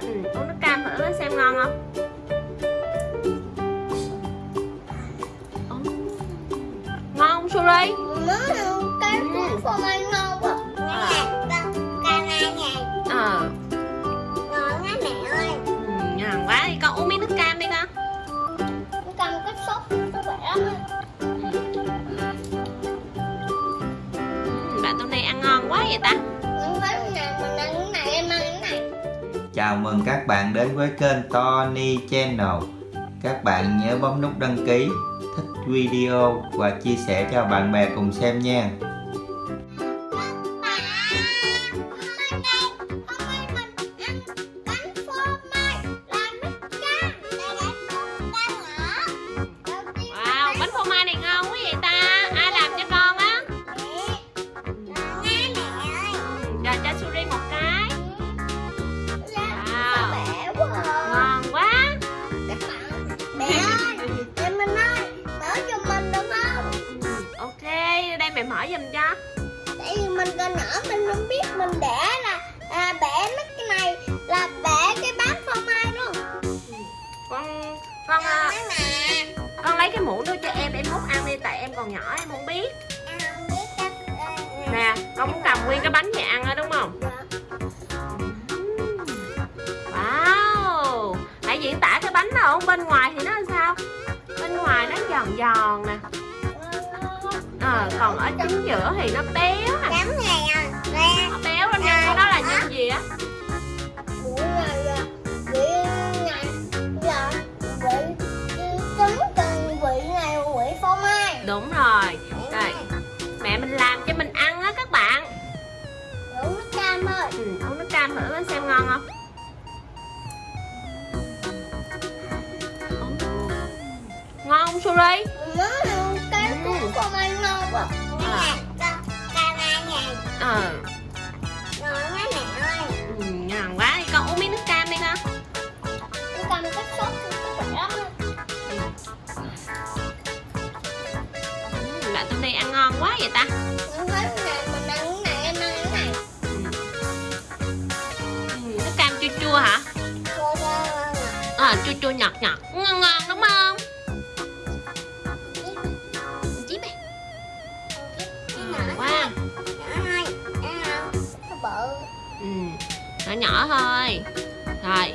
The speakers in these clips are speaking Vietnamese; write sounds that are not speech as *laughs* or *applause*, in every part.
ừ, uống nước cam thử xem ngon không? Ngon không Suri cái Ừ. cuốn phô mai ngon quá. À. Ờ. Ngon á mẹ ơi. Ừ, ngon quá. Đi con uống miếng nước cam đi con. Nó cầm cái sốt Nó khỏe lắm á. Ừ, bạn tụi này ăn ngon quá vậy ta Chào mừng các bạn đến với kênh Tony Channel. Các bạn nhớ bấm nút đăng ký, thích video và chia sẻ cho bạn bè cùng xem nha. Lấy cái muỗng đưa cho em em múc ăn đi tại em còn nhỏ em không biết. Nè con muốn cầm nguyên cái bánh về ăn á đúng không? Wow! Hãy diễn tả cái bánh nào bên ngoài thì nó làm sao? Bên ngoài nó giòn giòn nè. Ờ còn ở chính giữa thì nó béo nè này à, nè. nó béo lên nhân của nó là nhân gì á làm cho mình ăn á các bạn Uống nước cam ơi. ừ, uống nước cam thử xem ngon không ngon không Suri Má cái cuốn phô mai ngon quá. À. Ờ Ngon á mẹ ơi. ừ, ngon quá đi con uống miếng nước cam đi con cái sốt nó lắm á. ừ, bạn tụi này ăn ngon quá vậy ta chua chua ngọt ngọt ngon ngon đúng không? Chí mày ngon quá. Nó bự. ừ, nhỏ nhỏ thôi. Rồi.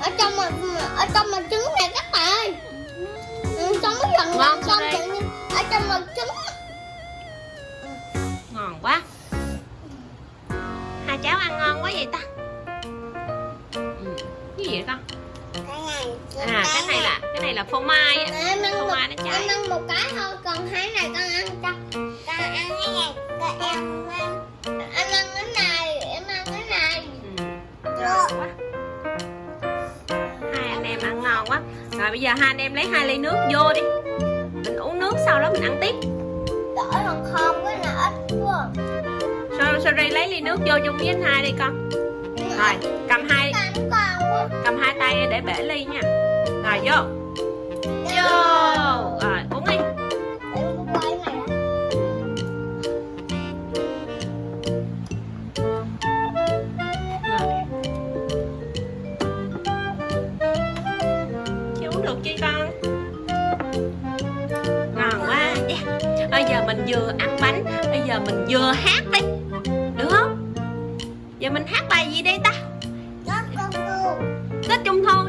Ở trong mà ở trong mà trứng phô mai á. Phô mai nó cháy ăn một cái thôi còn hai này con ăn cho. Con ăn cái này con em ăn anh ăn cái này em ăn cái này. Ừ, ngon quá. Hai anh em ăn ngon quá. Rồi bây giờ hai anh em lấy hai ly nước vô đi. Mình uống nước sau đó mình ăn tiếp. Đỡ còn không cái là ít quá. Sorry, sorry lấy ly nước vô chung với anh hai đi con? Rồi cầm hai con cầm hai tay để bể ly nha. Rồi vô được chưa con? Ngon quá. Yeah. bây giờ mình vừa ăn bánh bây giờ mình vừa hát đi. Được không? Giờ mình hát bài gì đây ta? Rất công phu tết trung thu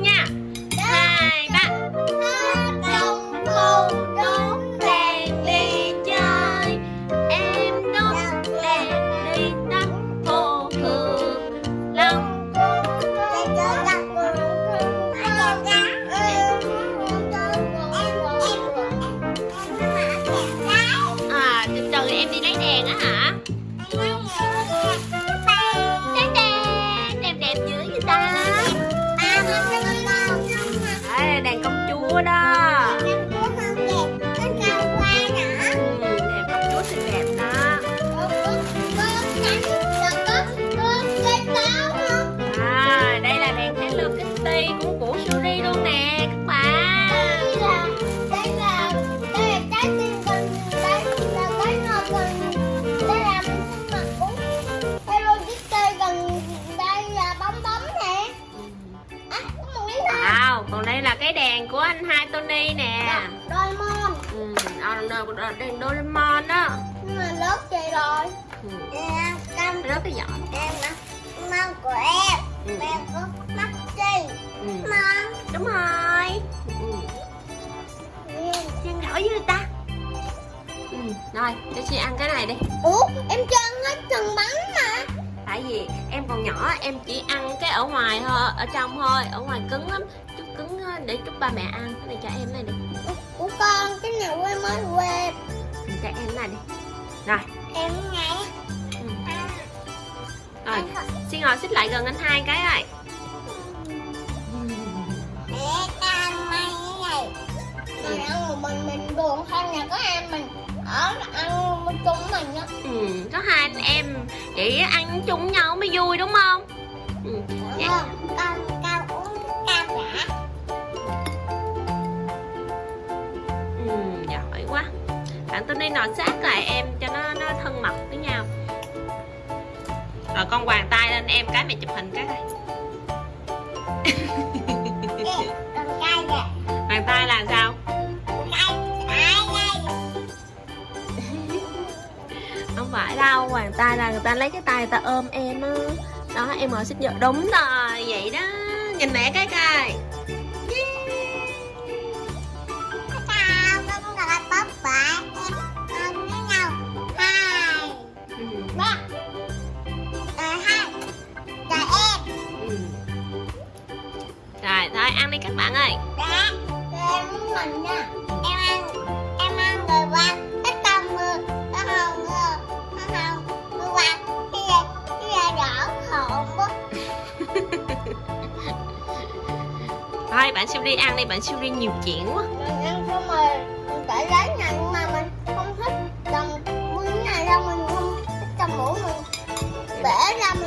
từ em đi lấy đèn á hả Siri nè. Doraemon. Ừ, đo- đèn Doraemon đó. Nhưng mà lớp vậy rồi? Ừ. Cam Rớt cái giỏ em á. Mong của em. Ừ. Em có mắt gì ừ. Mong Đúng rồi. Ừ. Ăn gỏi với người ta. Ừ. Rồi cho chị ăn cái này đi. Ủa em cho ăn hết từng bánh mà. Tại vì em còn nhỏ em chỉ ăn cái ở ngoài thôi Ở trong thôi Ở ngoài cứng lắm cứng á, để chút ba mẹ ăn. Cái này cho em này đi. Của con cái này quê mới quê. Ừ, Cho em này đi. Rồi. Em ngay ừ. Rồi xin ngồi xích lại gần anh hai cái rồi. Mình ăn một mình mình buồn hơn nhà có em mình Ở ăn chung mình á. Ừ. Có hai anh em Vậy ăn chung nhau mới vui đúng không? Ừ. Dạ. Con Nọ sát lại em cho nó nó thân mật với nhau. Rồi con hoàng tay lên em cái mày chụp hình cái đây Hoàng *laughs* tay là sao? *laughs* Không phải đâu hoàng tay là người ta lấy cái tay người ta ôm em á. Đó em ngồi xích vô đúng rồi vậy đó. Nhìn mẹ cái coi mình nha. Em ăn Em ăn rồi qua Cái con mưa Cái hồng mưa Cái hồng mưa qua Cái gì Cái gì đỏ hồn quá. *laughs* Thôi bạn siêu đi ăn đi bạn siêu đi nhiều chuyện quá. Mình ăn xong rồi Mình phải lấy này nhưng mà mình không thích Trồng miếng này đâu mình không thích mũi mình Bể ra mình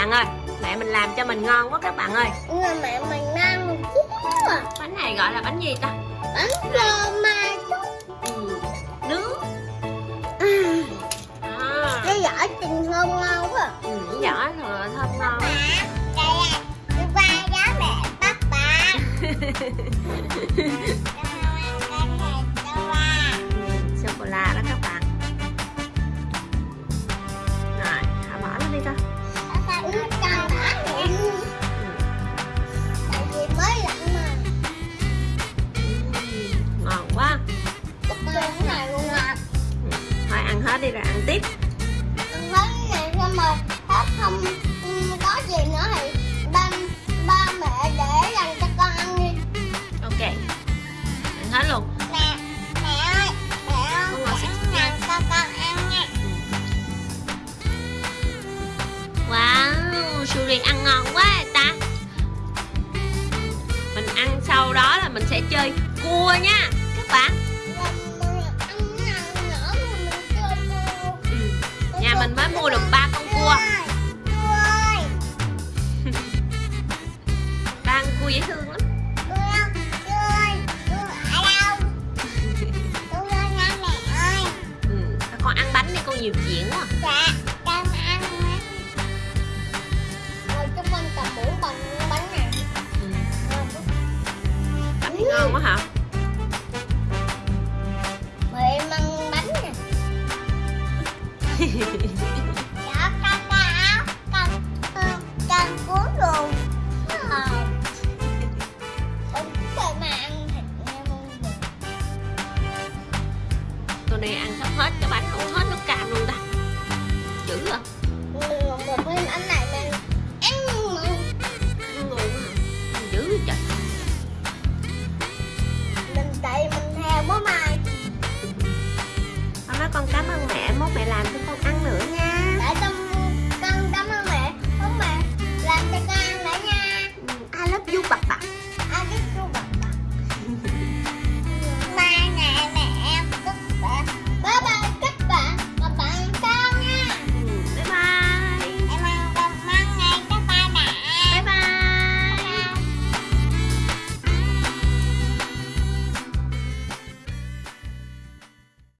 bạn ơi. Mẹ mình làm cho mình ngon quá các bạn ơi. Nhưng mà mẹ mình chút à bánh này gọi là bánh gì ta? Bánh phô mai ừ. nướng. À, à, Cái giỏ trình thơm ngon quá. Ừ, vỏ thừa thơm ngon. Đây là qua đó mẹ bắt bà *laughs* mình sẽ chơi cua nha. Các bạn